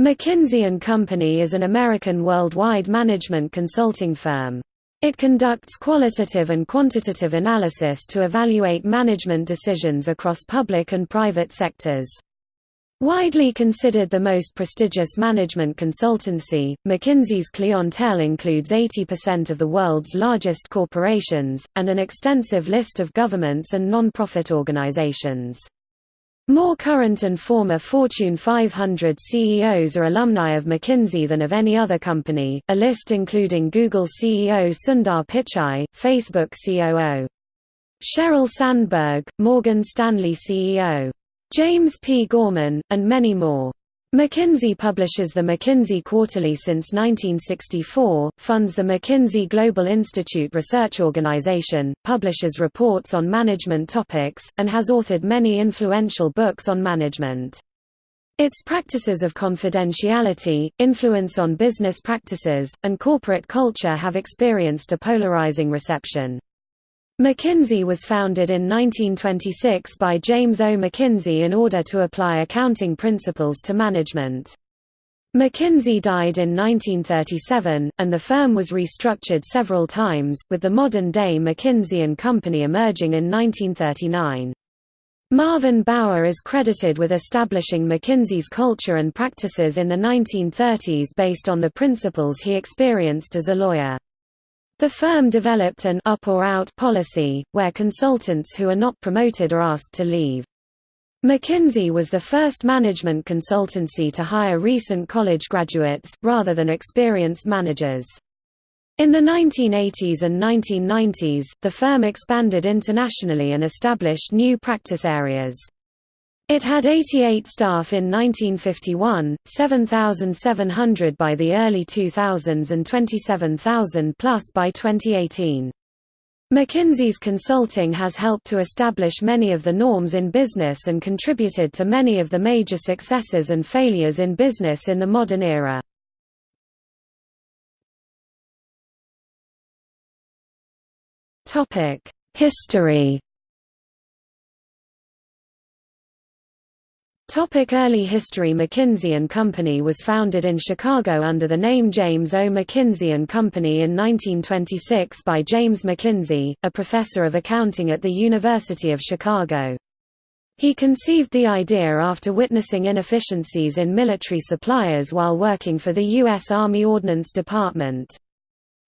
McKinsey & Company is an American worldwide management consulting firm. It conducts qualitative and quantitative analysis to evaluate management decisions across public and private sectors. Widely considered the most prestigious management consultancy, McKinsey's clientele includes 80% of the world's largest corporations, and an extensive list of governments and non-profit organizations. More current and former Fortune 500 CEOs are alumni of McKinsey than of any other company, a list including Google CEO Sundar Pichai, Facebook COO Sheryl Sandberg, Morgan Stanley CEO James P. Gorman, and many more. McKinsey publishes the McKinsey Quarterly since 1964, funds the McKinsey Global Institute Research Organization, publishes reports on management topics, and has authored many influential books on management. Its practices of confidentiality, influence on business practices, and corporate culture have experienced a polarizing reception. McKinsey was founded in 1926 by James O. McKinsey in order to apply accounting principles to management. McKinsey died in 1937, and the firm was restructured several times, with the modern-day McKinsey & Company emerging in 1939. Marvin Bower is credited with establishing McKinsey's culture and practices in the 1930s based on the principles he experienced as a lawyer. The firm developed an up or out policy, where consultants who are not promoted are asked to leave. McKinsey was the first management consultancy to hire recent college graduates, rather than experienced managers. In the 1980s and 1990s, the firm expanded internationally and established new practice areas. It had 88 staff in 1951, 7,700 by the early 2000s and 27,000 plus by 2018. McKinsey's consulting has helped to establish many of the norms in business and contributed to many of the major successes and failures in business in the modern era. History Topic early history McKinsey & Company was founded in Chicago under the name James O. McKinsey & Company in 1926 by James McKinsey, a professor of accounting at the University of Chicago. He conceived the idea after witnessing inefficiencies in military suppliers while working for the U.S. Army Ordnance Department.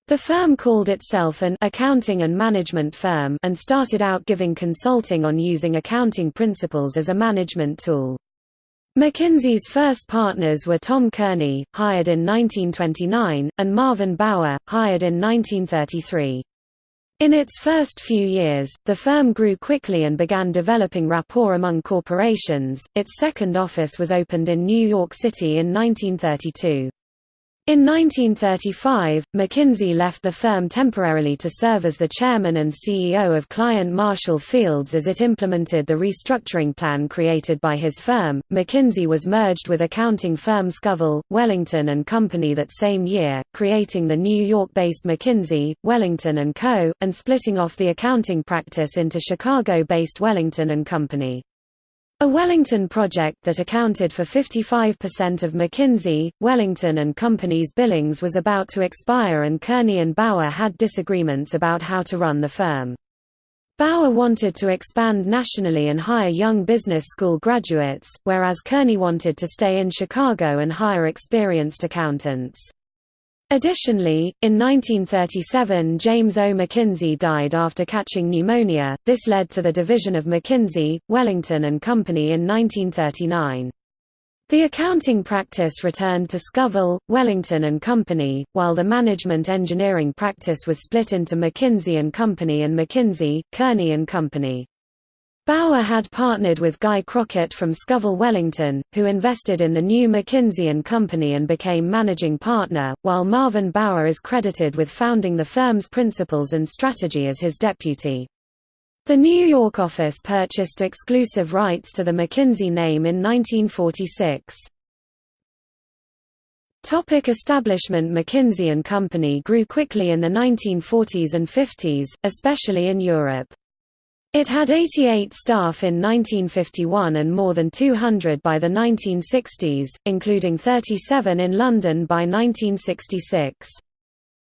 The firm called itself an accounting and management firm and started out giving consulting on using accounting principles as a management tool. McKinsey's first partners were Tom Kearney, hired in 1929, and Marvin Bower, hired in 1933. In its first few years, the firm grew quickly and began developing rapport among corporations. Its second office was opened in New York City in 1932. In 1935, McKinsey left the firm temporarily to serve as the chairman and CEO of client Marshall Fields as it implemented the restructuring plan created by his firm. McKinsey was merged with accounting firm Scovell, Wellington and Company that same year, creating the New York-based McKinsey, Wellington and Co., and splitting off the accounting practice into Chicago-based Wellington and Company. A Wellington project that accounted for 55% of McKinsey, Wellington and Company's billings was about to expire and Kearney and Bower had disagreements about how to run the firm. Bower wanted to expand nationally and hire young business school graduates, whereas Kearney wanted to stay in Chicago and hire experienced accountants. Additionally, in 1937 James O. McKinsey died after catching pneumonia, this led to the division of McKinsey, Wellington and Company in 1939. The accounting practice returned to Scovell, Wellington and Company, while the management engineering practice was split into McKinsey and Company and McKinsey, Kearney and Company. Bower had partnered with Guy Crockett from Scovell Wellington, who invested in the new McKinsey & Company and became managing partner, while Marvin Bower is credited with founding the firm's principles and strategy as his deputy. The New York office purchased exclusive rights to the McKinsey name in 1946. Topic establishment McKinsey & Company grew quickly in the 1940s and 50s, especially in Europe. It had 88 staff in 1951 and more than 200 by the 1960s, including 37 in London by 1966.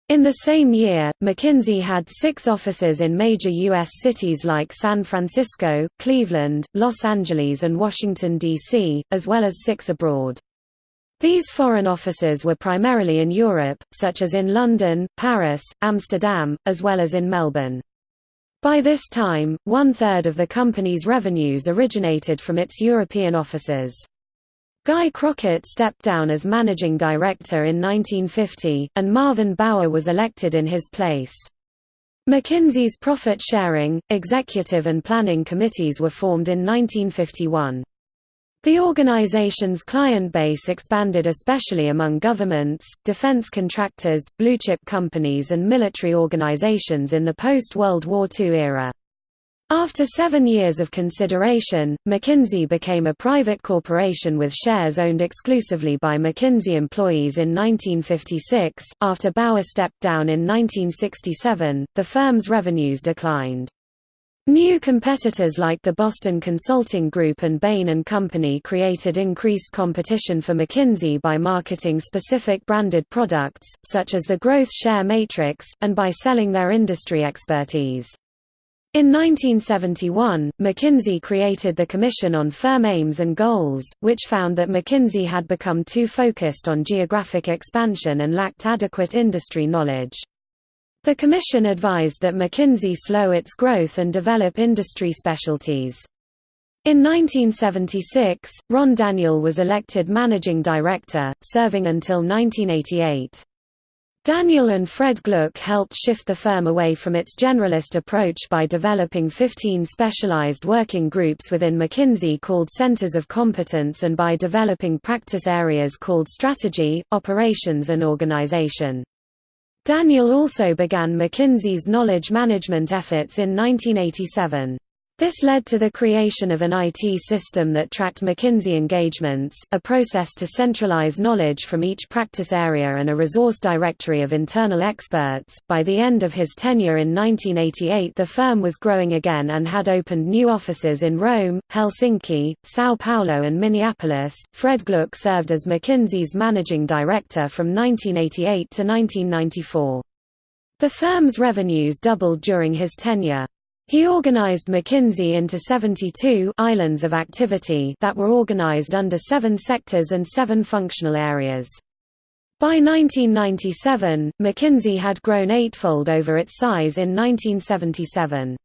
In the same year, McKinsey had six offices in major U.S. cities like San Francisco, Cleveland, Los Angeles and Washington, D.C., as well as six abroad. These foreign offices were primarily in Europe, such as in London, Paris, Amsterdam, as well as in Melbourne. By this time, one-third of the company's revenues originated from its European offices. Guy Crockett stepped down as managing director in 1950, and Marvin Bower was elected in his place. McKinsey's profit-sharing, executive and planning committees were formed in 1951. The organization's client base expanded especially among governments, defense contractors, blue-chip companies and military organizations in the post-World War II era. After seven years of consideration, McKinsey became a private corporation with shares owned exclusively by McKinsey employees in 1956. After Bower stepped down in 1967, the firm's revenues declined. New competitors like the Boston Consulting Group and Bain & Company created increased competition for McKinsey by marketing specific branded products, such as the Growth Share Matrix, and by selling their industry expertise. In 1971, McKinsey created the Commission on Firm Aims and Goals, which found that McKinsey had become too focused on geographic expansion and lacked adequate industry knowledge. The Commission advised that McKinsey slow its growth and develop industry specialties. In 1976, Ron Daniel was elected managing director, serving until 1988. Daniel and Fred Gluck helped shift the firm away from its generalist approach by developing 15 specialized working groups within McKinsey called Centers of Competence and by developing practice areas called Strategy, Operations and Organization. Daniel also began McKinsey's knowledge management efforts in 1987. This led to the creation of an IT system that tracked McKinsey engagements, a process to centralize knowledge from each practice area and a resource directory of internal experts. By the end of his tenure in 1988, the firm was growing again and had opened new offices in Rome, Helsinki, Sao Paulo, and Minneapolis. Fred Gluck served as McKinsey's managing director from 1988 to 1994. The firm's revenues doubled during his tenure. He organized McKinsey into 72 islands of activity that were organized under seven sectors and seven functional areas. By 1997, McKinsey had grown eightfold over its size in 1977.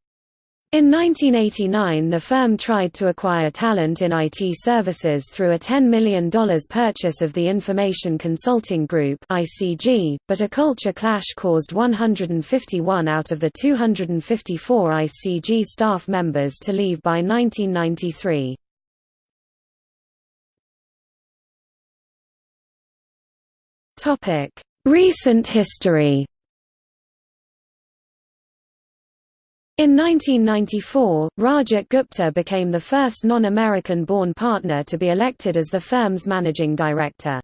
In 1989 the firm tried to acquire talent in IT services through a $10 million purchase of the Information Consulting Group but a culture clash caused 151 out of the 254 ICG staff members to leave by 1993. Recent history In 1994, Rajat Gupta became the first non-American-born partner to be elected as the firm's managing director.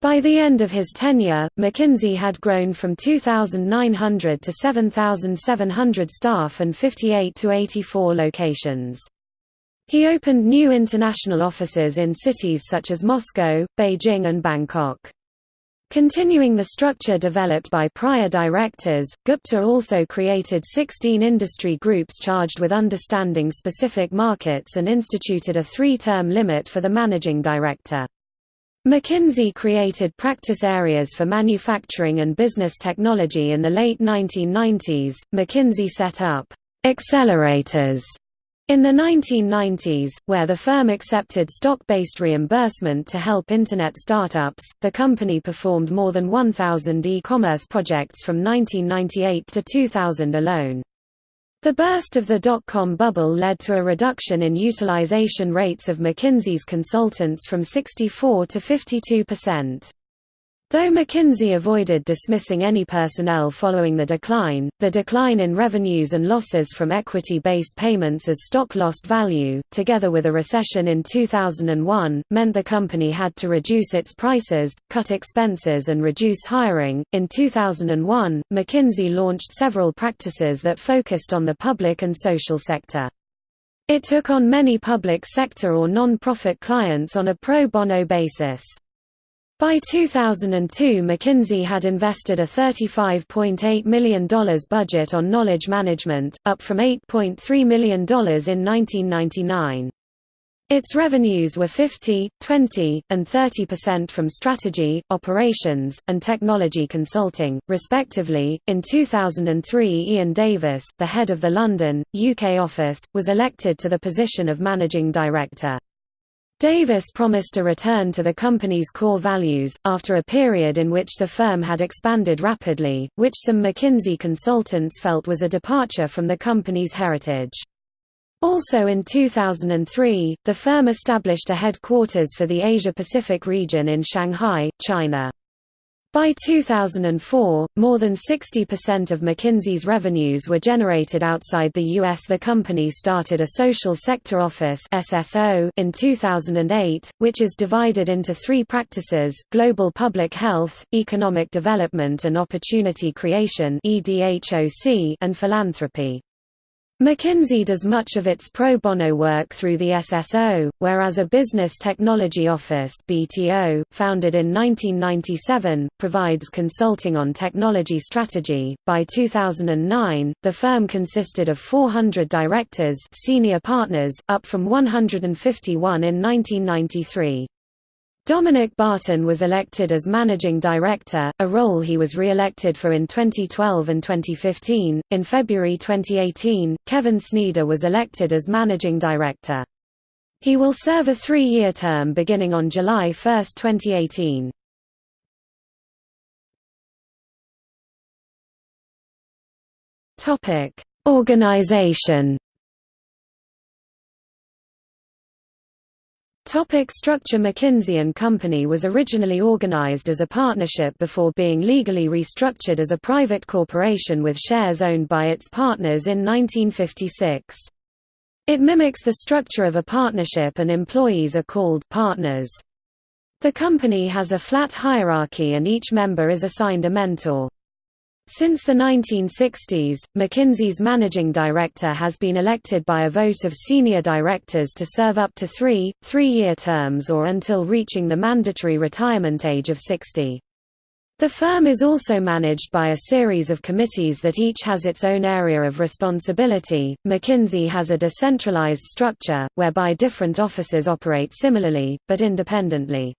By the end of his tenure, McKinsey had grown from 2,900 to 7,700 staff and 58 to 84 locations. He opened new international offices in cities such as Moscow, Beijing and Bangkok. Continuing the structure developed by prior directors, Gupta also created 16 industry groups charged with understanding specific markets and instituted a three-term limit for the managing director. McKinsey created practice areas for manufacturing and business technology in the late 1990s. McKinsey set up accelerators in the 1990s, where the firm accepted stock-based reimbursement to help Internet startups, the company performed more than 1,000 e-commerce projects from 1998 to 2000 alone. The burst of the dot-com bubble led to a reduction in utilization rates of McKinsey's consultants from 64 to 52 percent. Though McKinsey avoided dismissing any personnel following the decline, the decline in revenues and losses from equity-based payments as stock lost value, together with a recession in 2001, meant the company had to reduce its prices, cut expenses and reduce hiring. In 2001, McKinsey launched several practices that focused on the public and social sector. It took on many public sector or non-profit clients on a pro bono basis. By 2002 McKinsey had invested a $35.8 million budget on knowledge management, up from $8.3 million in 1999. Its revenues were 50, 20, and 30% from strategy, operations, and technology consulting, respectively. In 2003, Ian Davis, the head of the London, UK office, was elected to the position of managing director. Davis promised a return to the company's core values, after a period in which the firm had expanded rapidly, which some McKinsey consultants felt was a departure from the company's heritage. Also in 2003, the firm established a headquarters for the Asia-Pacific region in Shanghai, China. By 2004, more than 60% of McKinsey's revenues were generated outside the U.S. The company started a Social Sector Office in 2008, which is divided into three practices, Global Public Health, Economic Development and Opportunity Creation and Philanthropy. McKinsey does much of its pro bono work through the SSO, whereas a Business Technology Office BTO, founded in 1997, provides consulting on technology strategy. By 2009, the firm consisted of 400 directors, senior partners, up from 151 in 1993. Dominic Barton was elected as managing director, a role he was re-elected for in 2012 and 2015. In February 2018, Kevin Sneader was elected as managing director. He will serve a three-year term beginning on July 1, 2018. Topic: Organization Topic structure McKinsey & Company was originally organized as a partnership before being legally restructured as a private corporation with shares owned by its partners in 1956. It mimics the structure of a partnership and employees are called partners. The company has a flat hierarchy and each member is assigned a mentor. Since the 1960s, McKinsey's managing director has been elected by a vote of senior directors to serve up to three, three-year terms or until reaching the mandatory retirement age of 60. The firm is also managed by a series of committees that each has its own area of responsibility. McKinsey has a decentralized structure, whereby different offices operate similarly, but independently.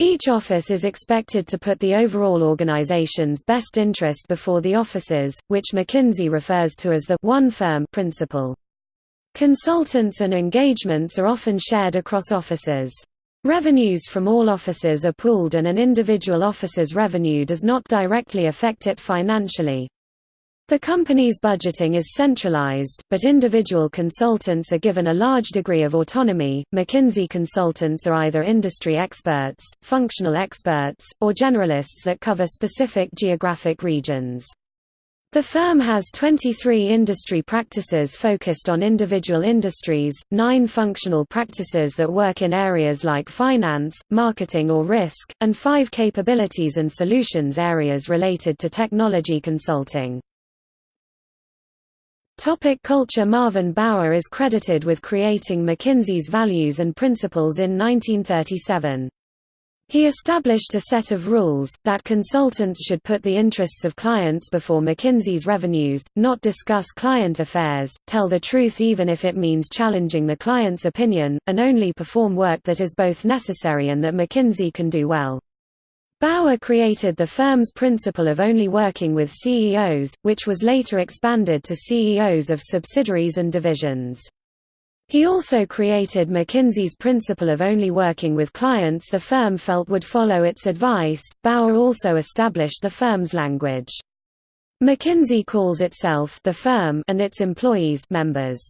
Each office is expected to put the overall organization's best interest before the offices, which McKinsey refers to as the one firm principle. Consultants and engagements are often shared across offices. Revenues from all offices are pooled and an individual office's revenue does not directly affect it financially. The company's budgeting is centralized, but individual consultants are given a large degree of autonomy. McKinsey consultants are either industry experts, functional experts, or generalists that cover specific geographic regions. The firm has 23 industry practices focused on individual industries, 9 functional practices that work in areas like finance, marketing or risk, and 5 capabilities and solutions areas related to technology consulting. Topic culture Marvin Bower is credited with creating McKinsey's values and principles in 1937. He established a set of rules, that consultants should put the interests of clients before McKinsey's revenues, not discuss client affairs, tell the truth even if it means challenging the client's opinion, and only perform work that is both necessary and that McKinsey can do well. Bower created the firm's principle of only working with CEOs, which was later expanded to CEOs of subsidiaries and divisions. He also created McKinsey's principle of only working with clients the firm felt would follow its advice. Bower also established the firm's language. McKinsey calls itself the firm and its employees members.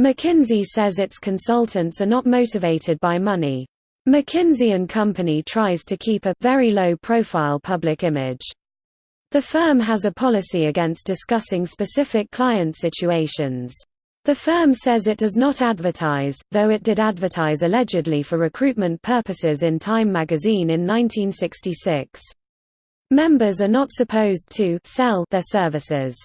McKinsey says its consultants are not motivated by money. McKinsey & Company tries to keep a very low-profile public image. The firm has a policy against discussing specific client situations. The firm says it does not advertise, though it did advertise allegedly for recruitment purposes in Time magazine in 1966. Members are not supposed to sell their services.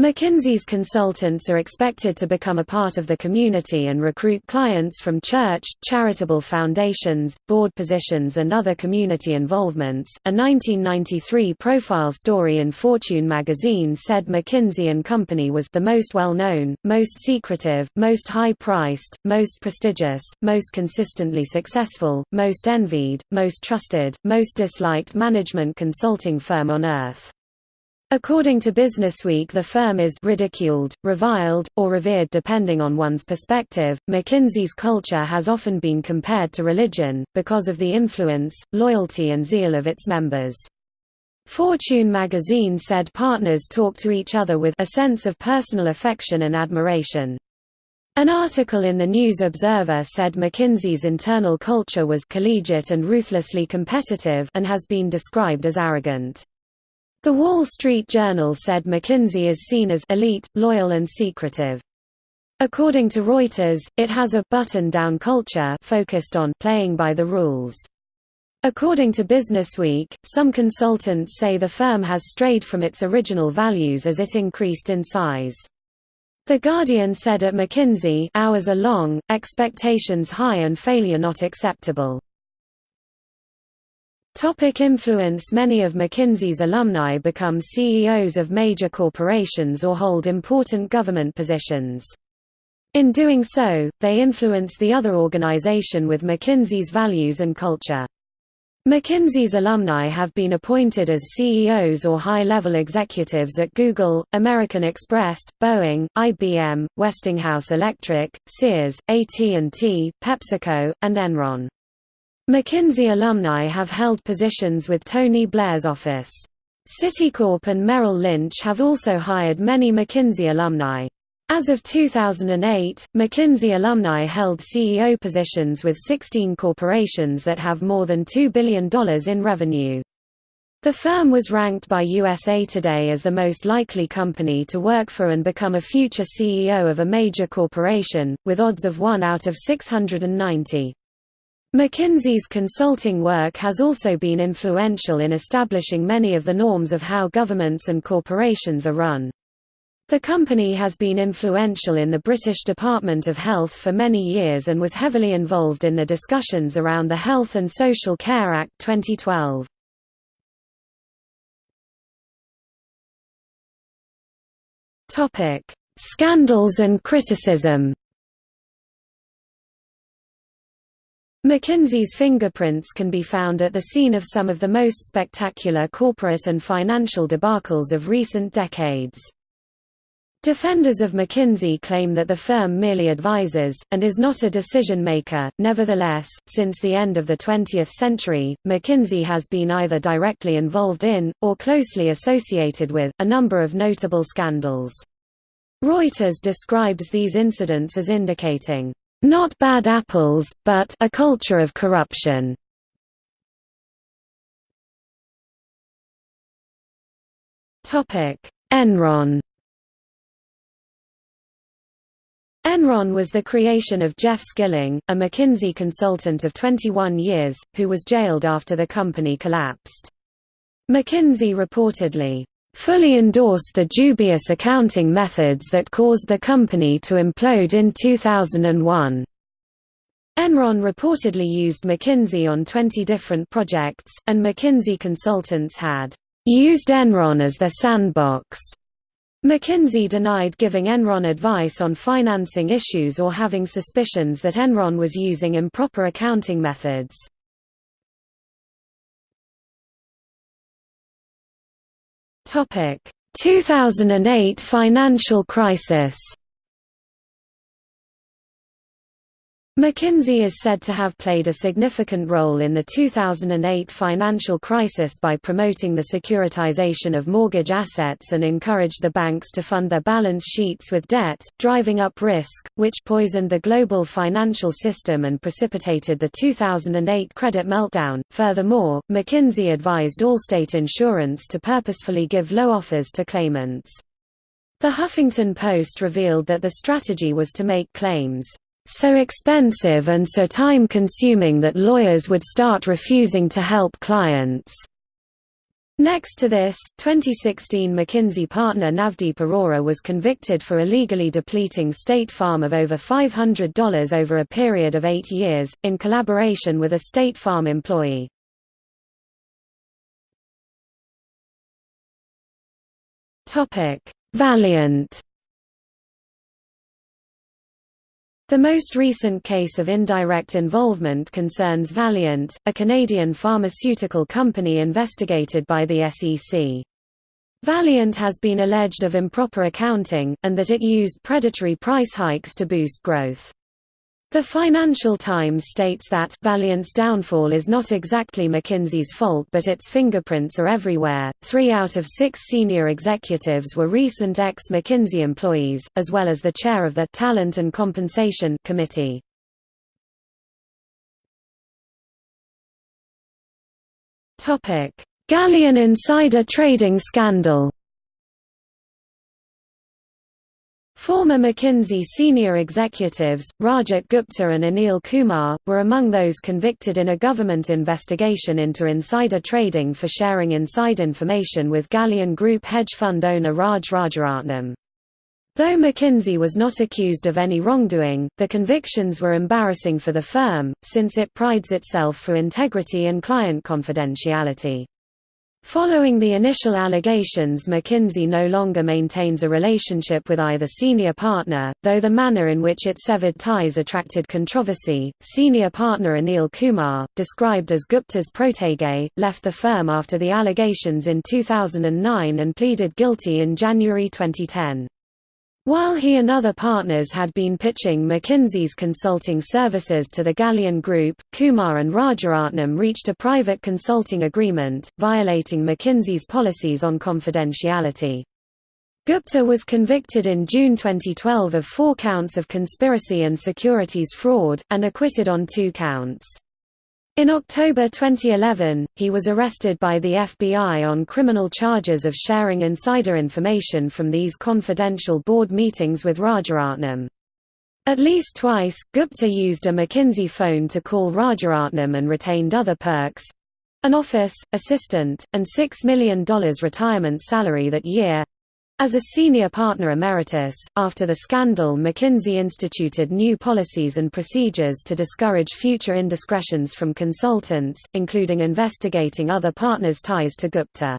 McKinsey's consultants are expected to become a part of the community and recruit clients from church, charitable foundations, board positions, and other community involvements. A 1993 profile story in Fortune magazine said McKinsey & Company was the most well known, most secretive, most high priced, most prestigious, most consistently successful, most envied, most trusted, most disliked management consulting firm on earth. According to Businessweek the firm is ridiculed, reviled, or revered depending on one's perspective. McKinsey's culture has often been compared to religion, because of the influence, loyalty and zeal of its members. Fortune magazine said partners talk to each other with a sense of personal affection and admiration. An article in the News Observer said McKinsey's internal culture was collegiate and ruthlessly competitive and has been described as arrogant. The Wall Street Journal said McKinsey is seen as elite, loyal and secretive. According to Reuters, it has a button-down culture focused on playing by the rules. According to Businessweek, some consultants say the firm has strayed from its original values as it increased in size. The Guardian said at McKinsey, hours are long, expectations high and failure not acceptable. Topic influence Many of McKinsey's alumni become CEOs of major corporations or hold important government positions. In doing so, they influence the other organization with McKinsey's values and culture. McKinsey's alumni have been appointed as CEOs or high-level executives at Google, American Express, Boeing, IBM, Westinghouse Electric, Sears, AT&T, PepsiCo, and Enron. McKinsey alumni have held positions with Tony Blair's office. Citicorp and Merrill Lynch have also hired many McKinsey alumni. As of 2008, McKinsey alumni held CEO positions with 16 corporations that have more than $2 billion in revenue. The firm was ranked by USA Today as the most likely company to work for and become a future CEO of a major corporation, with odds of 1 out of 690. McKinsey's consulting work has also been influential in establishing many of the norms of how governments and corporations are run. The company has been influential in the British Department of Health for many years and was heavily involved in the discussions around the Health and Social Care Act 2012. Scandals and criticism McKinsey's fingerprints can be found at the scene of some of the most spectacular corporate and financial debacles of recent decades. Defenders of McKinsey claim that the firm merely advises, and is not a decision-maker. Nevertheless, since the end of the 20th century, McKinsey has been either directly involved in, or closely associated with, a number of notable scandals. Reuters describes these incidents as indicating not bad apples, but a culture of corruption. Enron. Enron was the creation of Jeff Skilling, a McKinsey consultant of 21 years, who was jailed after the company collapsed. McKinsey reportedly fully endorsed the dubious accounting methods that caused the company to implode in 2001. Enron reportedly used McKinsey on 20 different projects, and McKinsey consultants had used Enron as their sandbox. McKinsey denied giving Enron advice on financing issues or having suspicions that Enron was using improper accounting methods. 2008 financial crisis McKinsey is said to have played a significant role in the 2008 financial crisis by promoting the securitization of mortgage assets and encouraged the banks to fund their balance sheets with debt, driving up risk, which poisoned the global financial system and precipitated the 2008 credit meltdown. Furthermore, McKinsey advised Allstate Insurance to purposefully give low offers to claimants. The Huffington Post revealed that the strategy was to make claims so expensive and so time-consuming that lawyers would start refusing to help clients. Next to this, 2016 McKinsey partner Navdeep Arora was convicted for illegally depleting State Farm of over $500 over a period of eight years, in collaboration with a State Farm employee. Valeant The most recent case of indirect involvement concerns Valeant, a Canadian pharmaceutical company investigated by the SEC. Valeant has been alleged of improper accounting, and that it used predatory price hikes to boost growth. The Financial Times states that Valeant's downfall is not exactly McKinsey's fault but its fingerprints are everywhere. Three out of six senior executives were recent ex-McKinsey employees, as well as the chair of the Talent and Compensation Committee. Galleon insider trading scandal Former McKinsey senior executives, Rajat Gupta and Anil Kumar, were among those convicted in a government investigation into insider trading for sharing inside information with Galleon Group hedge fund owner Raj Rajaratnam. Though McKinsey was not accused of any wrongdoing, the convictions were embarrassing for the firm, since it prides itself for integrity and client confidentiality. Following the initial allegations McKinsey no longer maintains a relationship with either senior partner, though the manner in which it severed ties attracted controversy. Senior partner Anil Kumar, described as Gupta's protege, left the firm after the allegations in 2009 and pleaded guilty in January 2010. While he and other partners had been pitching McKinsey's consulting services to the Galleon Group, Kumar and Rajaratnam reached a private consulting agreement, violating McKinsey's policies on confidentiality. Gupta was convicted in June 2012 of four counts of conspiracy and securities fraud, and acquitted on two counts. In October 2011, he was arrested by the FBI on criminal charges of sharing insider information from these confidential board meetings with Rajaratnam. At least twice, Gupta used a McKinsey phone to call Rajaratnam and retained other perks—an office, assistant, and $6 million retirement salary that year, as a senior partner emeritus, after the scandal McKinsey instituted new policies and procedures to discourage future indiscretions from consultants, including investigating other partners' ties to Gupta.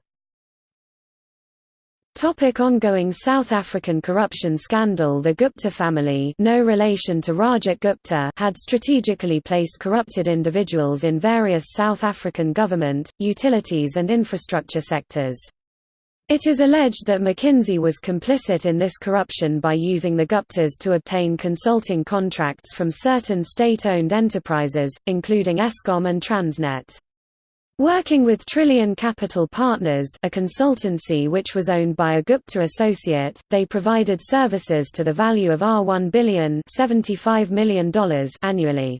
Topic ongoing South African corruption scandal The Gupta family no relation to Rajat Gupta had strategically placed corrupted individuals in various South African government, utilities and infrastructure sectors. It is alleged that McKinsey was complicit in this corruption by using the Guptas to obtain consulting contracts from certain state-owned enterprises, including Eskom and Transnet. Working with Trillian Capital Partners a consultancy which was owned by a Gupta associate, they provided services to the value of R1 billion $75 million annually.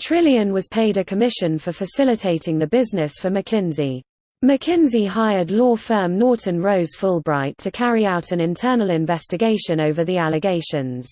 Trillian was paid a commission for facilitating the business for McKinsey. McKinsey hired law firm Norton Rose Fulbright to carry out an internal investigation over the allegations.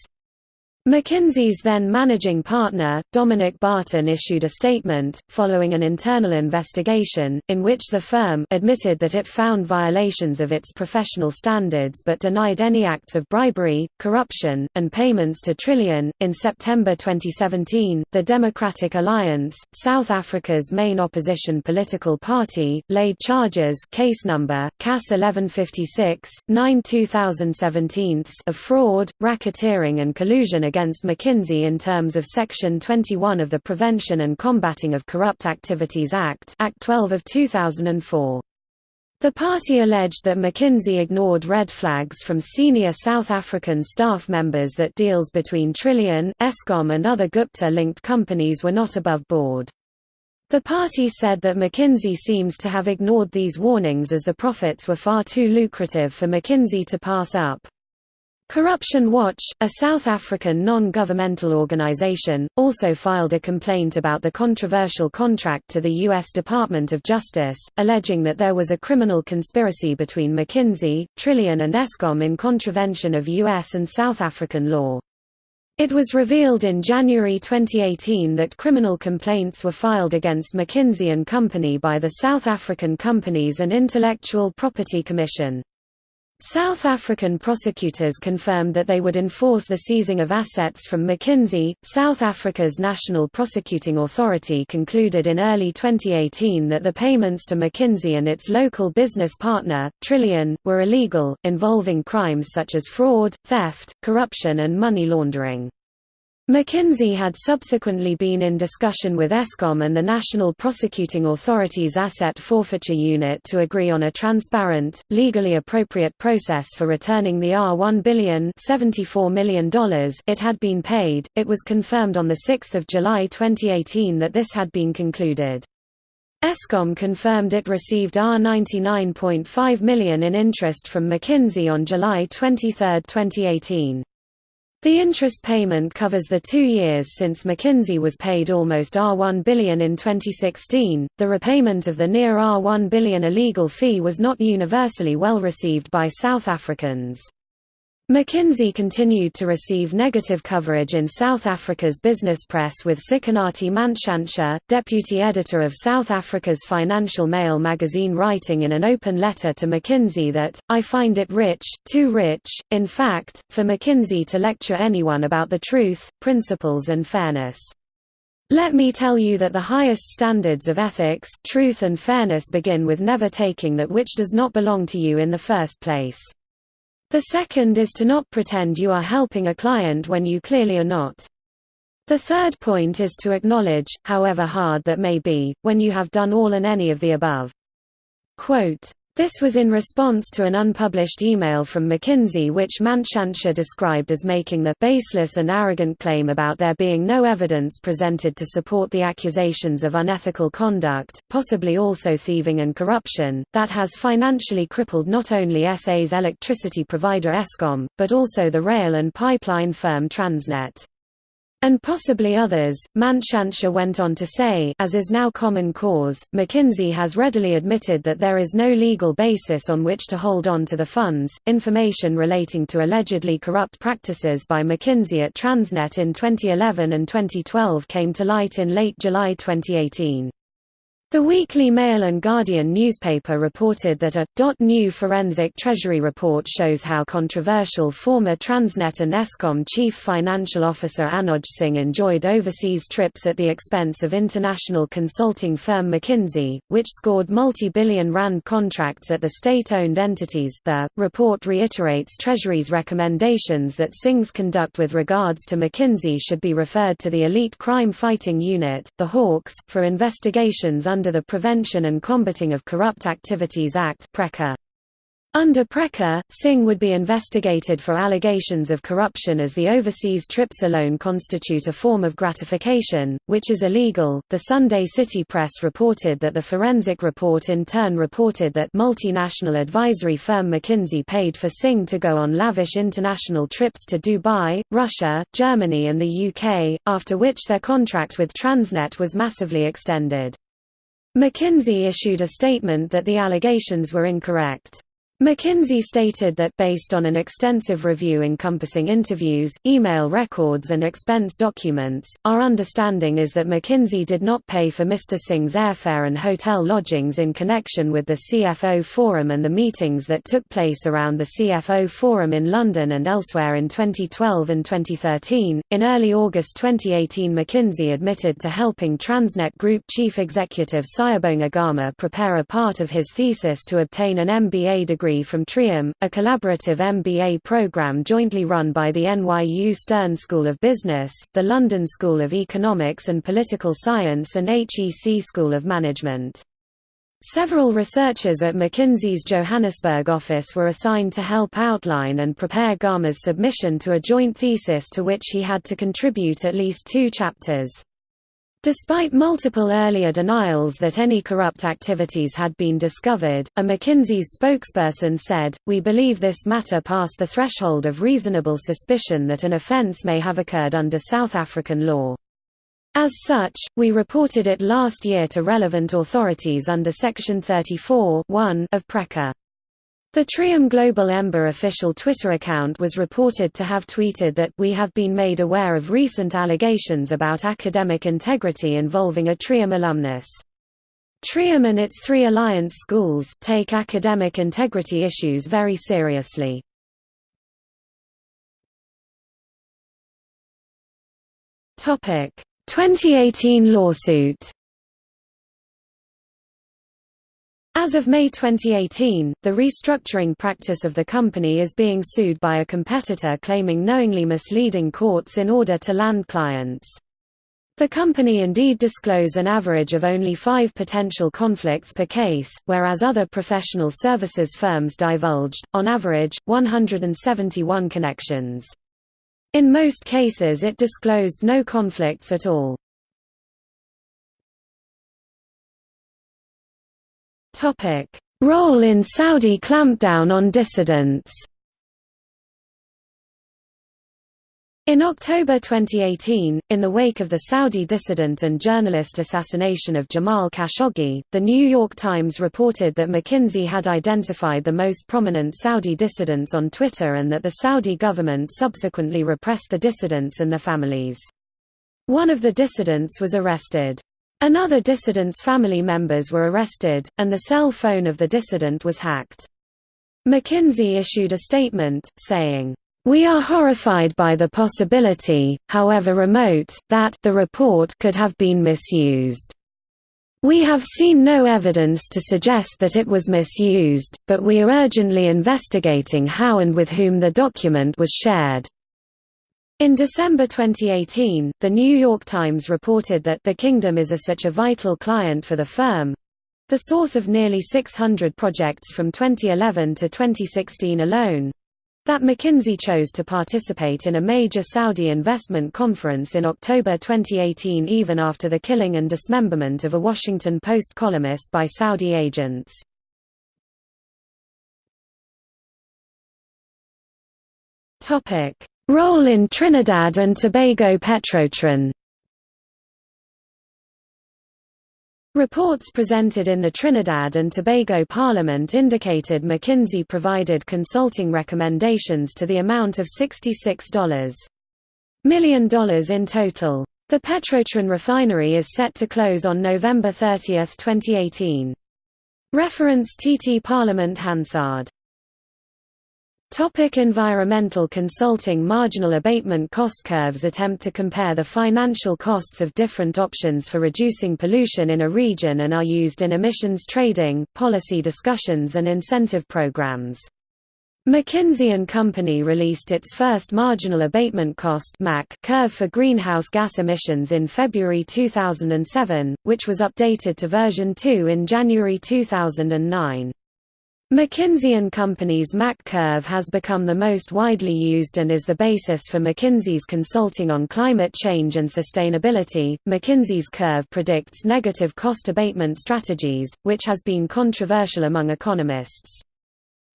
McKinsey's then managing partner, Dominic Barton issued a statement, following an internal investigation, in which the firm admitted that it found violations of its professional standards but denied any acts of bribery, corruption, and payments to Trillian. In September 2017, the Democratic Alliance, South Africa's main opposition political party, laid charges case number, CAS 1156, 9 2017 of fraud, racketeering and collusion against McKinsey in terms of Section 21 of the Prevention and Combating of Corrupt Activities Act Act 12 of 2004. The party alleged that McKinsey ignored red flags from senior South African staff members that deals between Trillian, Eskom and other Gupta-linked companies were not above board. The party said that McKinsey seems to have ignored these warnings as the profits were far too lucrative for McKinsey to pass up. Corruption Watch, a South African non-governmental organization, also filed a complaint about the controversial contract to the U.S. Department of Justice, alleging that there was a criminal conspiracy between McKinsey, Trillian and Eskom in contravention of U.S. and South African law. It was revealed in January 2018 that criminal complaints were filed against McKinsey Company by the South African Companies and Intellectual Property Commission. South African prosecutors confirmed that they would enforce the seizing of assets from McKinsey. South Africa's National Prosecuting Authority concluded in early 2018 that the payments to McKinsey and its local business partner, Trillian, were illegal, involving crimes such as fraud, theft, corruption, and money laundering. McKinsey had subsequently been in discussion with Eskom and the National Prosecuting Authority's Asset Forfeiture Unit to agree on a transparent, legally appropriate process for returning the R1 billion $74 million it had been paid. It was confirmed on 6 July 2018 that this had been concluded. Eskom confirmed it received R99.5 million in interest from McKinsey on July 23, 2018. The interest payment covers the two years since McKinsey was paid almost R1 billion in 2016. The repayment of the near R1 billion illegal fee was not universally well received by South Africans. McKinsey continued to receive negative coverage in South Africa's business press with Sikonathi Mantshantsha, deputy editor of South Africa's Financial Mail magazine writing in an open letter to McKinsey that, I find it rich, too rich, in fact, for McKinsey to lecture anyone about the truth, principles and fairness. Let me tell you that the highest standards of ethics, truth and fairness begin with never taking that which does not belong to you in the first place. The second is to not pretend you are helping a client when you clearly are not. The third point is to acknowledge, however hard that may be, when you have done all and any of the above. Quote, this was in response to an unpublished email from McKinsey which Mantshantsha described as making the «baseless and arrogant claim about there being no evidence presented to support the accusations of unethical conduct, possibly also thieving and corruption, that has financially crippled not only SA's electricity provider Eskom, but also the rail and pipeline firm Transnet. And possibly others, Mantshantsha went on to say as is now common cause, McKinsey has readily admitted that there is no legal basis on which to hold on to the funds. Information relating to allegedly corrupt practices by McKinsey at Transnet in 2011 and 2012 came to light in late July 2018. The Weekly Mail and Guardian newspaper reported that a .new forensic treasury report shows how controversial former Transnet and Eskom chief financial officer Anoj Singh enjoyed overseas trips at the expense of international consulting firm McKinsey, which scored multi-billion rand contracts at the state-owned entities. The report reiterates Treasury's recommendations that Singh's conduct with regards to McKinsey should be referred to the Elite Crime Fighting Unit, the Hawks, for investigations under under the Prevention and Combating of Corrupt Activities Act under PRECCA, Singh would be investigated for allegations of corruption as the overseas trips alone constitute a form of gratification, which is illegal. The Sunday City Press reported that the forensic report in turn reported that multinational advisory firm McKinsey paid for Singh to go on lavish international trips to Dubai, Russia, Germany, and the UK, after which their contract with Transnet was massively extended. McKinsey issued a statement that the allegations were incorrect. McKinsey stated that based on an extensive review encompassing interviews, email records and expense documents, our understanding is that McKinsey did not pay for Mr. Singh's airfare and hotel lodgings in connection with the CFO Forum and the meetings that took place around the CFO Forum in London and elsewhere in 2012 and 2013. In early August 2018, McKinsey admitted to helping Transnet Group Chief Executive Siyabonga Gama prepare a part of his thesis to obtain an MBA degree degree from TRIUM, a collaborative MBA program jointly run by the NYU Stern School of Business, the London School of Economics and Political Science and HEC School of Management. Several researchers at McKinsey's Johannesburg office were assigned to help outline and prepare Gama's submission to a joint thesis to which he had to contribute at least two chapters. Despite multiple earlier denials that any corrupt activities had been discovered, a McKinsey's spokesperson said, We believe this matter passed the threshold of reasonable suspicion that an offence may have occurred under South African law. As such, we reported it last year to relevant authorities under Section 34 of PRECCA. The Trium Global EMBA official Twitter account was reported to have tweeted that we have been made aware of recent allegations about academic integrity involving a Trium alumnus. Trium and its three alliance schools take academic integrity issues very seriously. Topic: 2018 lawsuit As of May 2018, the restructuring practice of the company is being sued by a competitor claiming knowingly misleading courts in order to land clients. The company indeed disclose an average of only five potential conflicts per case, whereas other professional services firms divulged, on average, 171 connections. In most cases it disclosed no conflicts at all. Role in Saudi clampdown on dissidents. In October 2018, in the wake of the Saudi dissident and journalist assassination of Jamal Khashoggi, The New York Times reported that McKinsey had identified the most prominent Saudi dissidents on Twitter and that the Saudi government subsequently repressed the dissidents and their families. One of the dissidents was arrested. Another dissident's family members were arrested, and the cell phone of the dissident was hacked. McKinsey issued a statement, saying, we are horrified by the possibility, however remote, that the report could have been misused. We have seen no evidence to suggest that it was misused, but we are urgently investigating how and with whom the document was shared. In December 2018, The New York Times reported that the Kingdom is a such a vital client for the firm—the source of nearly 600 projects from 2011 to 2016 alone—that McKinsey chose to participate in a major Saudi investment conference in October 2018 even after the killing and dismemberment of a Washington Post columnist by Saudi agents. Topic Role in Trinidad and Tobago Petrotrin Reports presented in the Trinidad and Tobago Parliament indicated McKinsey provided consulting recommendations to the amount of $66 million in total. The Petrotrin refinery is set to close on November 30, 2018. Reference TT Parliament Hansard Topic environmental consulting Marginal abatement cost curves attempt to compare the financial costs of different options for reducing pollution in a region and are used in emissions trading, policy discussions and incentive programs. McKinsey & Company released its first marginal abatement cost curve for greenhouse gas emissions in February 2007, which was updated to version 2 in January 2009. McKinsey & Company's MAC curve has become the most widely used and is the basis for McKinsey's consulting on climate change and sustainability. McKinsey's curve predicts negative cost abatement strategies, which has been controversial among economists.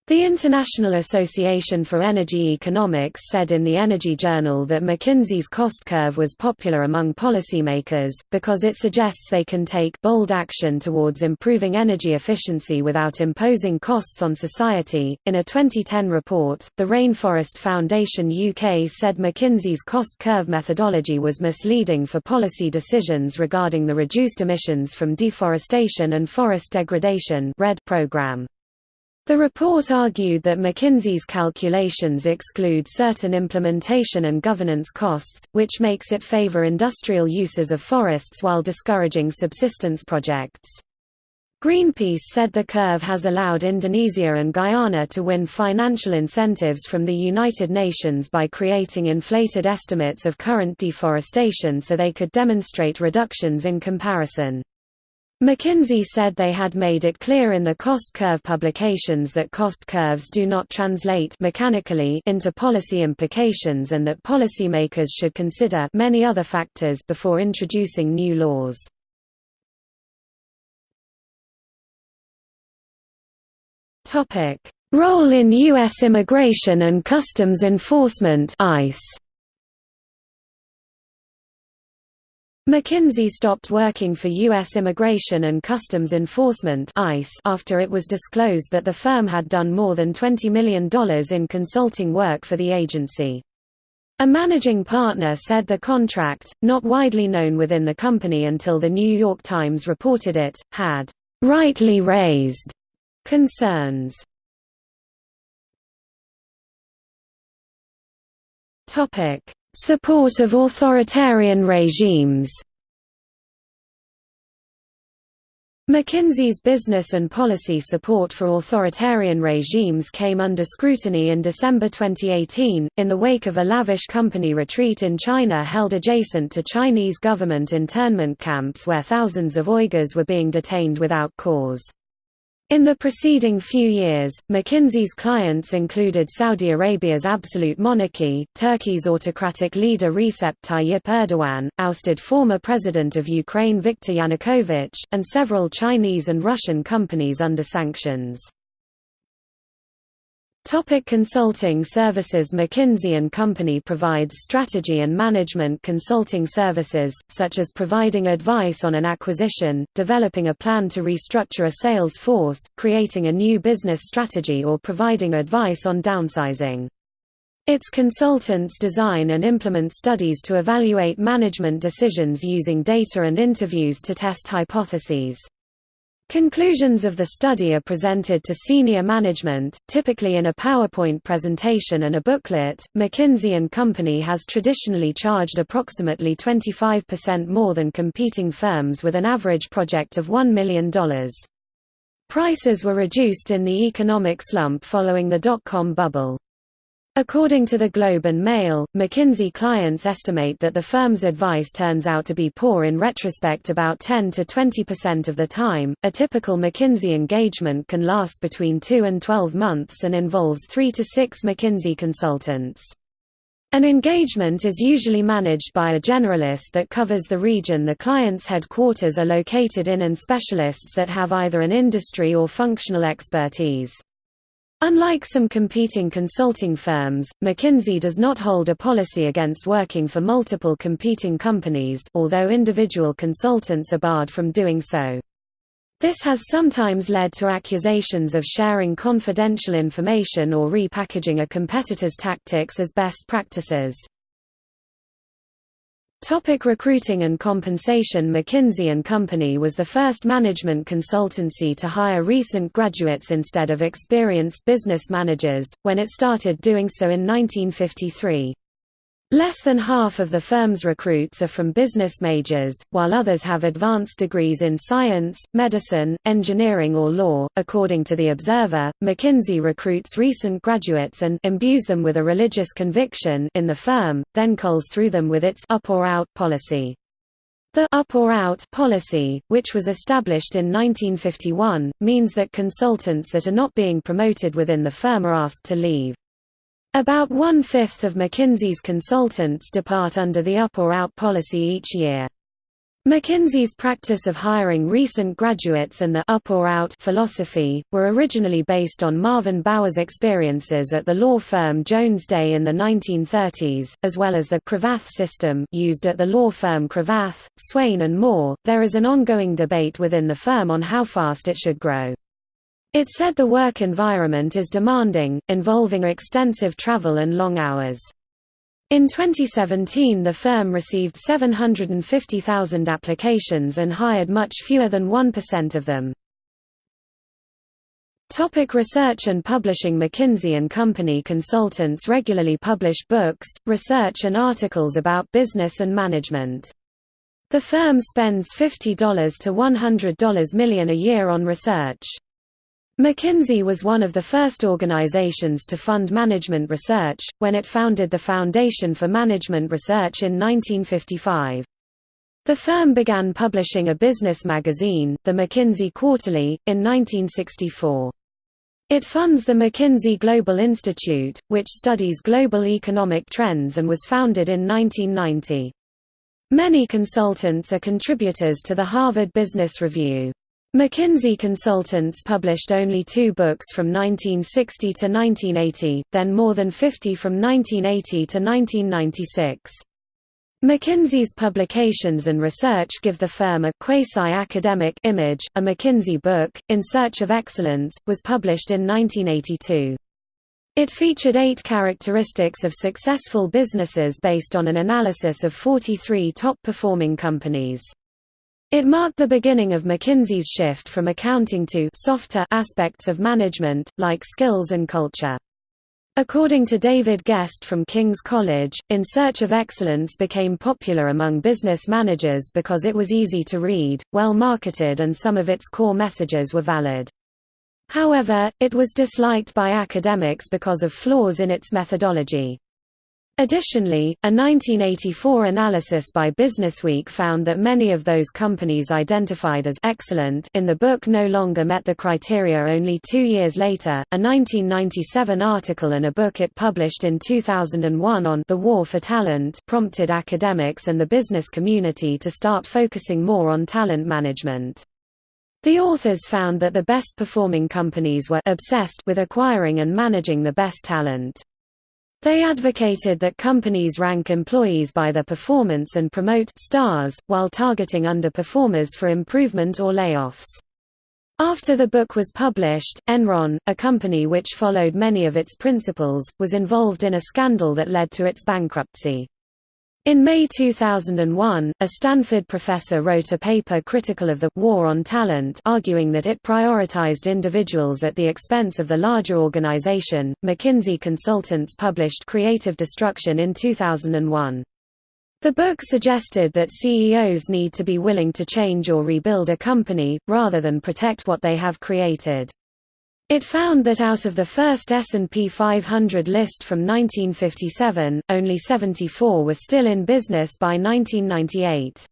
The International Association for Energy Economics said in the Energy Journal that McKinsey's cost curve was popular among policymakers, because it suggests they can take bold action towards improving energy efficiency without imposing costs on society. In a 2010 report, the Rainforest Foundation UK said McKinsey's cost curve methodology was misleading for policy decisions regarding the reduced emissions from deforestation and forest degradation REDD program. The report argued that McKinsey's calculations exclude certain implementation and governance costs, which makes it favor industrial uses of forests while discouraging subsistence projects. Greenpeace said the curve has allowed Indonesia and Guyana to win financial incentives from the United Nations by creating inflated estimates of current deforestation so they could demonstrate reductions in comparison. McKinsey said they had made it clear in the cost curve publications that cost curves do not translate mechanically into policy implications and that policymakers should consider many other factors before introducing new laws. Role in U.S. Immigration and Customs Enforcement ICE. McKinsey stopped working for U.S. Immigration and Customs Enforcement ICE after it was disclosed that the firm had done more than $20 million in consulting work for the agency. A managing partner said the contract, not widely known within the company until The New York Times reported it, had «rightly raised» concerns. Support of authoritarian regimes McKinsey's business and policy support for authoritarian regimes came under scrutiny in December 2018, in the wake of a lavish company retreat in China held adjacent to Chinese government internment camps where thousands of Uyghurs were being detained without cause. In the preceding few years, McKinsey's clients included Saudi Arabia's absolute monarchy, Turkey's autocratic leader Recep Tayyip Erdogan, ousted former president of Ukraine Viktor Yanukovych, and several Chinese and Russian companies under sanctions. Topic consulting services McKinsey & Company provides strategy and management consulting services, such as providing advice on an acquisition, developing a plan to restructure a sales force, creating a new business strategy or providing advice on downsizing. Its consultants design and implement studies to evaluate management decisions using data and interviews to test hypotheses. Conclusions of the study are presented to senior management, typically in a PowerPoint presentation and a booklet. McKinsey Company has traditionally charged approximately 25% more than competing firms with an average project of $1 million. Prices were reduced in the economic slump following the dot-com bubble. According to the Globe and Mail, McKinsey clients estimate that the firm's advice turns out to be poor in retrospect about 10 to 20% of the time. A typical McKinsey engagement can last between 2 and 12 months and involves 3 to 6 McKinsey consultants. An engagement is usually managed by a generalist that covers the region the client's headquarters are located in and specialists that have either an industry or functional expertise. Unlike some competing consulting firms, McKinsey does not hold a policy against working for multiple competing companies although individual consultants are barred from doing so. This has sometimes led to accusations of sharing confidential information or repackaging a competitor's tactics as best practices. Topic recruiting and compensation McKinsey & Company was the first management consultancy to hire recent graduates instead of experienced business managers, when it started doing so in 1953. Less than half of the firm's recruits are from business majors, while others have advanced degrees in science, medicine, engineering or law. According to The Observer, McKinsey recruits recent graduates and imbues them with a religious conviction in the firm, then culls through them with its up or out policy. The up or out policy, which was established in 1951, means that consultants that are not being promoted within the firm are asked to leave. About one-fifth of McKinsey's consultants depart under the up or out policy each year. McKinsey's practice of hiring recent graduates and the up or out philosophy, were originally based on Marvin Bower's experiences at the law firm Jones Day in the 1930s, as well as the Cravath system used at the law firm Cravath, Swaine and Moore. There is an ongoing debate within the firm on how fast it should grow. It said the work environment is demanding, involving extensive travel and long hours. In 2017 the firm received 750,000 applications and hired much fewer than 1% of them. Topic research and publishing McKinsey & Company consultants regularly publish books, research and articles about business and management. The firm spends $50 to $100 million a year on research. McKinsey was one of the first organizations to fund management research, when it founded the Foundation for Management Research in 1955. The firm began publishing a business magazine, the McKinsey Quarterly, in 1964. It funds the McKinsey Global Institute, which studies global economic trends and was founded in 1990. Many consultants are contributors to the Harvard Business Review. McKinsey Consultants published only two books from 1960 to 1980, then more than 50 from 1980 to 1996. McKinsey's publications and research give the firm a quasi-academic image. A McKinsey book, In Search of Excellence, was published in 1982. It featured eight characteristics of successful businesses based on an analysis of 43 top-performing companies. It marked the beginning of McKinsey's shift from accounting to softer aspects of management, like skills and culture. According to David Guest from King's College, In Search of Excellence became popular among business managers because it was easy to read, well marketed and some of its core messages were valid. However, it was disliked by academics because of flaws in its methodology. Additionally, a 1984 analysis by Businessweek found that many of those companies identified as excellent in the book no longer met the criteria only two years later. A 1997 article and a book it published in 2001 on the war for talent prompted academics and the business community to start focusing more on talent management. The authors found that the best performing companies were obsessed with acquiring and managing the best talent. They advocated that companies rank employees by their performance and promote stars, while targeting underperformers for improvement or layoffs. After the book was published, Enron, a company which followed many of its principles, was involved in a scandal that led to its bankruptcy. In May 2001, a Stanford professor wrote a paper critical of the «war on talent» arguing that it prioritized individuals at the expense of the larger organization. McKinsey Consultants published Creative Destruction in 2001. The book suggested that CEOs need to be willing to change or rebuild a company, rather than protect what they have created. It found that out of the first S&P 500 list from 1957, only 74 were still in business by 1998.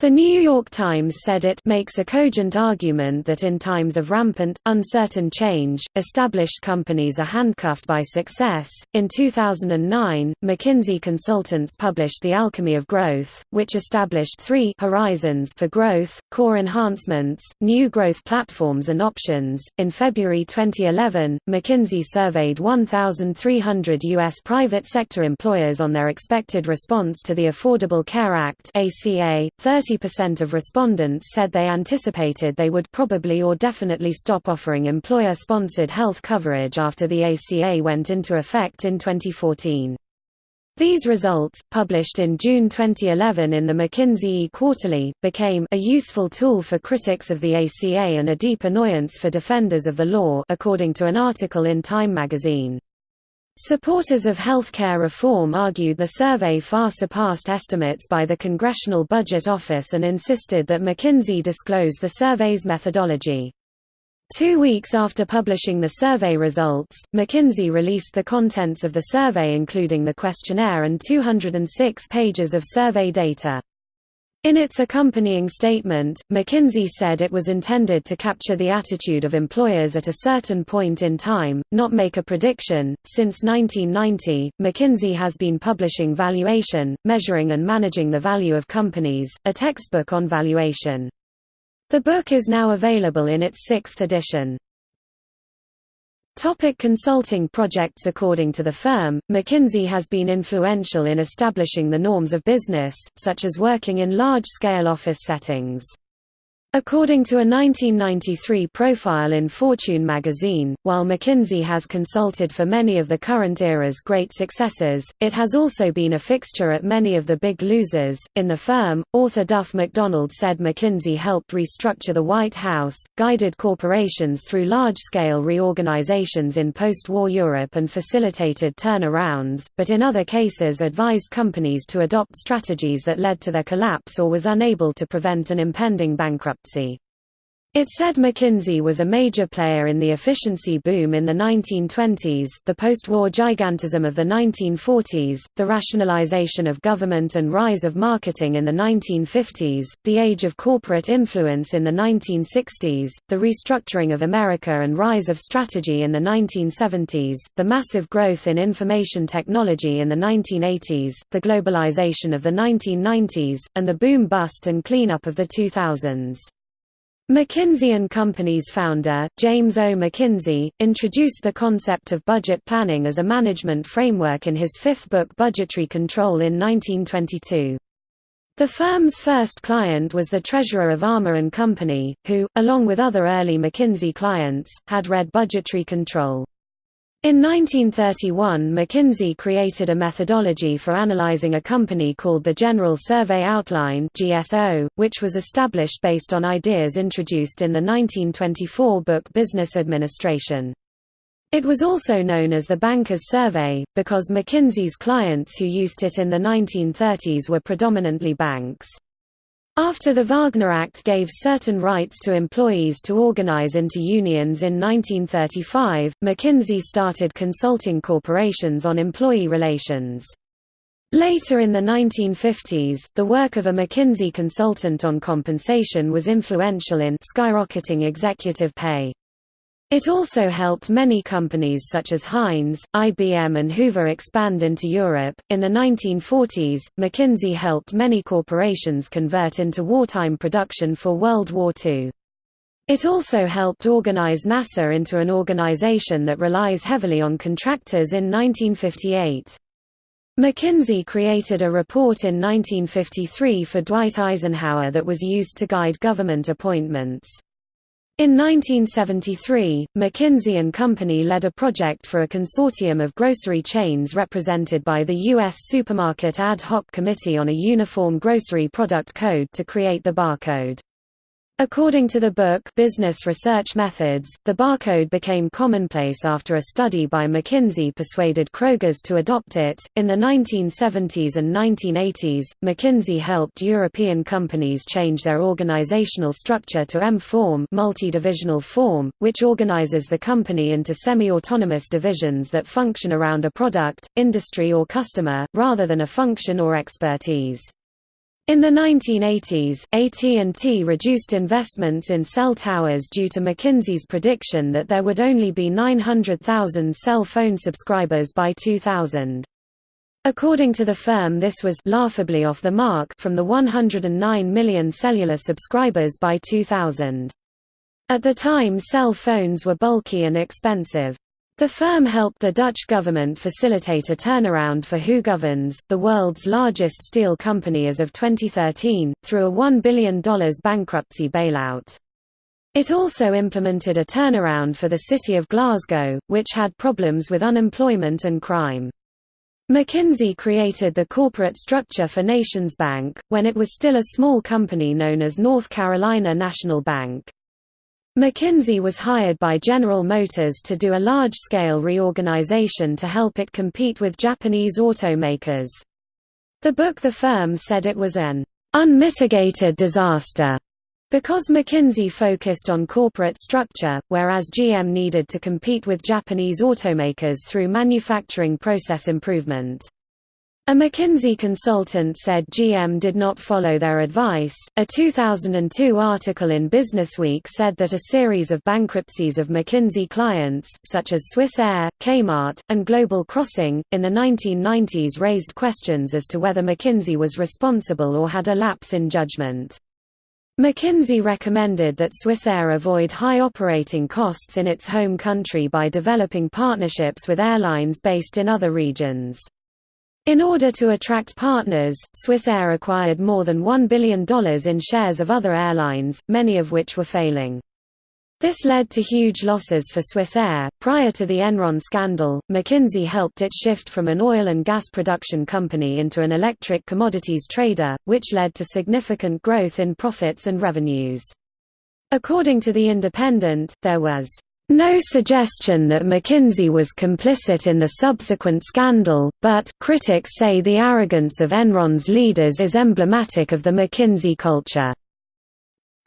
The New York Times said it makes a cogent argument that in times of rampant, uncertain change, established companies are handcuffed by success. In 2009, McKinsey Consultants published The Alchemy of Growth, which established three horizons for growth, core enhancements, new growth platforms, and options. In February 2011, McKinsey surveyed 1,300 U.S. private sector employers on their expected response to the Affordable Care Act. ACA, 30 30% of respondents said they anticipated they would probably or definitely stop offering employer-sponsored health coverage after the ACA went into effect in 2014. These results, published in June 2011 in the McKinsey Quarterly, became a useful tool for critics of the ACA and a deep annoyance for defenders of the law according to an article in Time magazine. Supporters of healthcare reform argued the survey far surpassed estimates by the Congressional Budget Office and insisted that McKinsey disclose the survey's methodology. Two weeks after publishing the survey results, McKinsey released the contents of the survey including the questionnaire and 206 pages of survey data. In its accompanying statement, McKinsey said it was intended to capture the attitude of employers at a certain point in time, not make a prediction. Since 1990, McKinsey has been publishing Valuation, Measuring and Managing the Value of Companies, a textbook on valuation. The book is now available in its sixth edition. Topic consulting projects According to the firm, McKinsey has been influential in establishing the norms of business, such as working in large-scale office settings. According to a 1993 profile in Fortune magazine, while McKinsey has consulted for many of the current era's great successes, it has also been a fixture at many of the big losers. In the firm, author Duff McDonald said McKinsey helped restructure the White House, guided corporations through large scale reorganizations in post war Europe, and facilitated turnarounds, but in other cases advised companies to adopt strategies that led to their collapse or was unable to prevent an impending bankruptcy bankruptcy. It said McKinsey was a major player in the efficiency boom in the 1920s, the post-war gigantism of the 1940s, the rationalization of government and rise of marketing in the 1950s, the age of corporate influence in the 1960s, the restructuring of America and rise of strategy in the 1970s, the massive growth in information technology in the 1980s, the globalization of the 1990s, and the boom-bust and cleanup of the 2000s. McKinsey & Company's founder, James O. McKinsey, introduced the concept of budget planning as a management framework in his fifth book Budgetary Control in 1922. The firm's first client was the treasurer of Armour & Company, who, along with other early McKinsey clients, had read Budgetary Control. In 1931 McKinsey created a methodology for analyzing a company called the General Survey Outline which was established based on ideas introduced in the 1924 book Business Administration. It was also known as the Banker's Survey, because McKinsey's clients who used it in the 1930s were predominantly banks. After the Wagner Act gave certain rights to employees to organize into unions in 1935, McKinsey started consulting corporations on employee relations. Later in the 1950s, the work of a McKinsey consultant on compensation was influential in skyrocketing executive pay. It also helped many companies such as Heinz, IBM, and Hoover expand into Europe. In the 1940s, McKinsey helped many corporations convert into wartime production for World War II. It also helped organize NASA into an organization that relies heavily on contractors in 1958. McKinsey created a report in 1953 for Dwight Eisenhower that was used to guide government appointments. In 1973, McKinsey & Company led a project for a consortium of grocery chains represented by the U.S. Supermarket Ad Hoc Committee on a Uniform Grocery Product Code to create the barcode. According to the book Business Research Methods, the barcode became commonplace after a study by McKinsey persuaded Kroger's to adopt it. In the 1970s and 1980s, McKinsey helped European companies change their organizational structure to M-form, multi-divisional form, which organizes the company into semi-autonomous divisions that function around a product, industry or customer, rather than a function or expertise. In the 1980s, AT&T reduced investments in cell towers due to McKinsey's prediction that there would only be 900,000 cell phone subscribers by 2000. According to the firm this was laughably off the mark from the 109 million cellular subscribers by 2000. At the time cell phones were bulky and expensive. The firm helped the Dutch government facilitate a turnaround for Hoogovens, the world's largest steel company as of 2013, through a $1 billion bankruptcy bailout. It also implemented a turnaround for the city of Glasgow, which had problems with unemployment and crime. McKinsey created the corporate structure for NationsBank, when it was still a small company known as North Carolina National Bank. McKinsey was hired by General Motors to do a large-scale reorganization to help it compete with Japanese automakers. The book The Firm said it was an unmitigated disaster because McKinsey focused on corporate structure, whereas GM needed to compete with Japanese automakers through manufacturing process improvement. A McKinsey consultant said GM did not follow their advice. A 2002 article in Businessweek said that a series of bankruptcies of McKinsey clients, such as Swissair, Kmart, and Global Crossing, in the 1990s raised questions as to whether McKinsey was responsible or had a lapse in judgment. McKinsey recommended that Swissair avoid high operating costs in its home country by developing partnerships with airlines based in other regions. In order to attract partners, Swissair acquired more than $1 billion in shares of other airlines, many of which were failing. This led to huge losses for Swissair. Prior to the Enron scandal, McKinsey helped it shift from an oil and gas production company into an electric commodities trader, which led to significant growth in profits and revenues. According to The Independent, there was no suggestion that McKinsey was complicit in the subsequent scandal, but critics say the arrogance of Enron's leaders is emblematic of the McKinsey culture.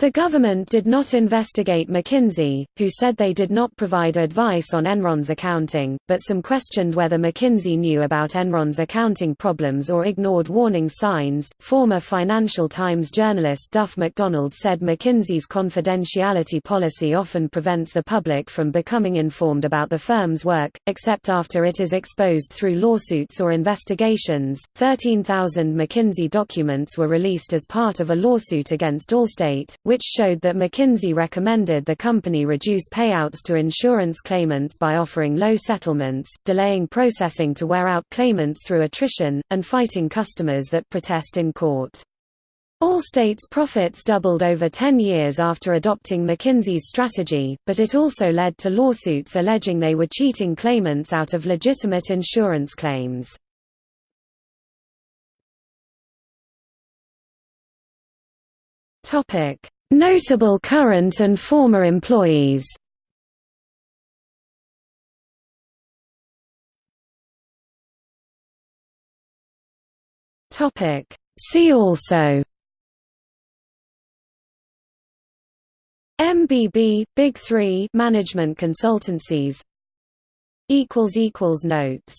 The government did not investigate McKinsey, who said they did not provide advice on Enron's accounting, but some questioned whether McKinsey knew about Enron's accounting problems or ignored warning signs. Former Financial Times journalist Duff McDonald said McKinsey's confidentiality policy often prevents the public from becoming informed about the firm's work, except after it is exposed through lawsuits or investigations. 13,000 McKinsey documents were released as part of a lawsuit against Allstate which showed that McKinsey recommended the company reduce payouts to insurance claimants by offering low settlements, delaying processing to wear out claimants through attrition, and fighting customers that protest in court. Allstate's profits doubled over 10 years after adopting McKinsey's strategy, but it also led to lawsuits alleging they were cheating claimants out of legitimate insurance claims. Notable current and former employees. See also. MBB, Big Three management consultancies. Equals equals Notes